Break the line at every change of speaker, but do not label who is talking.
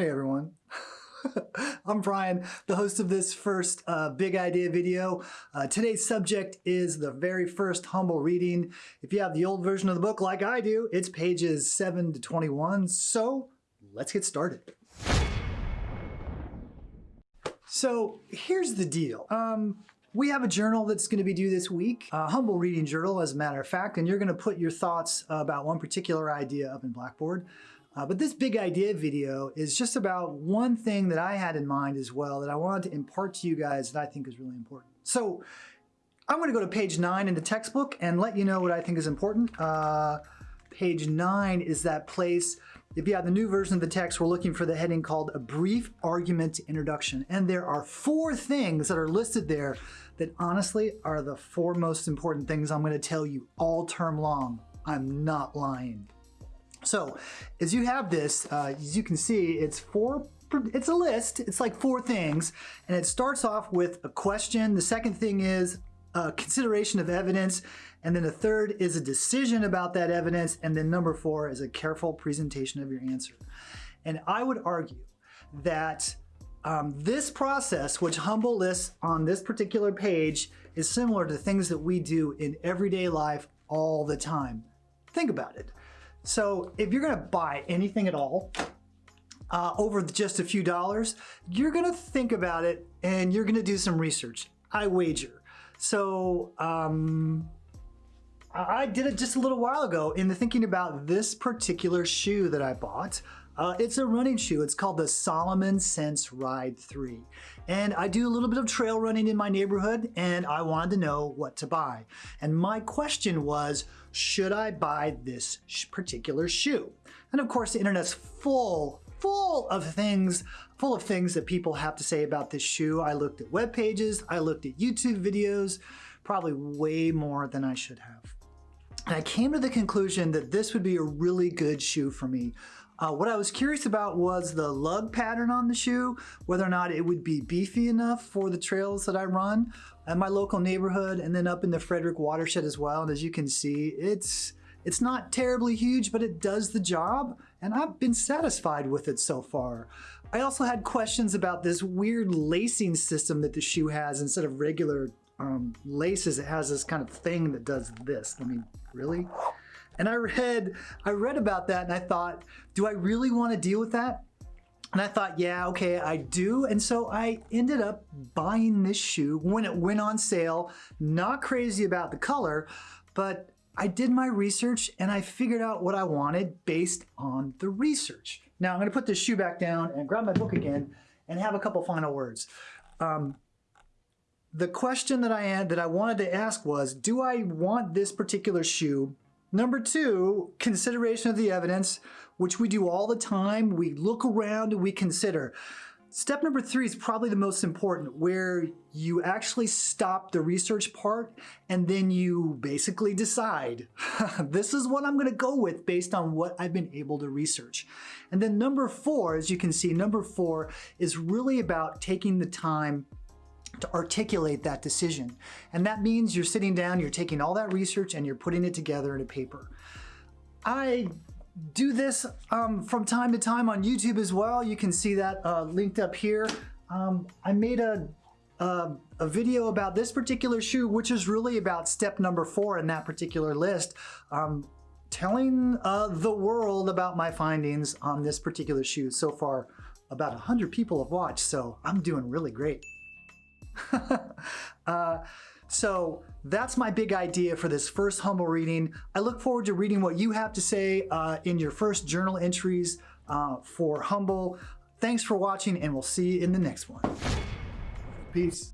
Hey everyone. I'm Brian, the host of this first uh, big idea video. Uh, today's subject is the very first humble reading. If you have the old version of the book like I do, it's pages 7 to 21. So let's get started. So here's the deal. Um, we have a journal that's going to be due this week, a humble reading journal as a matter of fact, and you're going to put your thoughts about one particular idea up in Blackboard. Uh, but this big idea video is just about one thing that I had in mind as well that I wanted to impart to you guys that I think is really important. So I'm going to go to page 9 in the textbook and let you know what I think is important. Uh, page 9 is that place, if you have the new version of the text, we're looking for the heading called A Brief Argument Introduction. And there are four things that are listed there that honestly are the four most important things I'm going to tell you all term long. I'm not lying. So as you have this, uh, as you can see, it's four it's a list. It's like four things. And it starts off with a question. The second thing is a consideration of evidence. And then the third is a decision about that evidence. And then number four is a careful presentation of your answer. And I would argue that um, this process, which Humble lists on this particular page, is similar to things that we do in everyday life all the time. Think about it. So if you're gonna buy anything at all, uh, over just a few dollars, you're gonna think about it and you're gonna do some research, I wager. So um, I did it just a little while ago in the thinking about this particular shoe that I bought. Uh, it's a running shoe. It's called the Salomon Sense Ride 3. And I do a little bit of trail running in my neighborhood and I wanted to know what to buy. And my question was, should I buy this particular shoe? And of course, the internet's full, full of things, full of things that people have to say about this shoe. I looked at web pages, I looked at YouTube videos, probably way more than I should have. And I came to the conclusion that this would be a really good shoe for me. Uh, what I was curious about was the lug pattern on the shoe, whether or not it would be beefy enough for the trails that I run in my local neighborhood and then up in the Frederick watershed as well. And as you can see, it's it's not terribly huge, but it does the job, and I've been satisfied with it so far. I also had questions about this weird lacing system that the shoe has instead of regular um, laces, it has this kind of thing that does this. I mean, really? And I read, I read about that and I thought, do I really want to deal with that? And I thought, yeah, okay, I do. And so I ended up buying this shoe when it went on sale. Not crazy about the color, but I did my research and I figured out what I wanted based on the research. Now I'm gonna put this shoe back down and grab my book again and have a couple final words. Um, the question that I had that I wanted to ask was, do I want this particular shoe? Number two, consideration of the evidence, which we do all the time. We look around we consider. Step number three is probably the most important, where you actually stop the research part and then you basically decide, this is what I'm gonna go with based on what I've been able to research. And then number four, as you can see, number four is really about taking the time to articulate that decision. And that means you're sitting down, you're taking all that research and you're putting it together in a paper. I do this um, from time to time on YouTube as well. You can see that uh, linked up here. Um, I made a, a, a, video about this particular shoe, which is really about step number four in that particular list. Um, telling uh, the world about my findings on this particular shoe. So far, about 100 people have watched, so I'm doing really great. uh, so that's my big idea for this first humble reading. I look forward to reading what you have to say uh, in your first journal entries uh, for humble. Thanks for watching and we'll see you in the next one. Peace.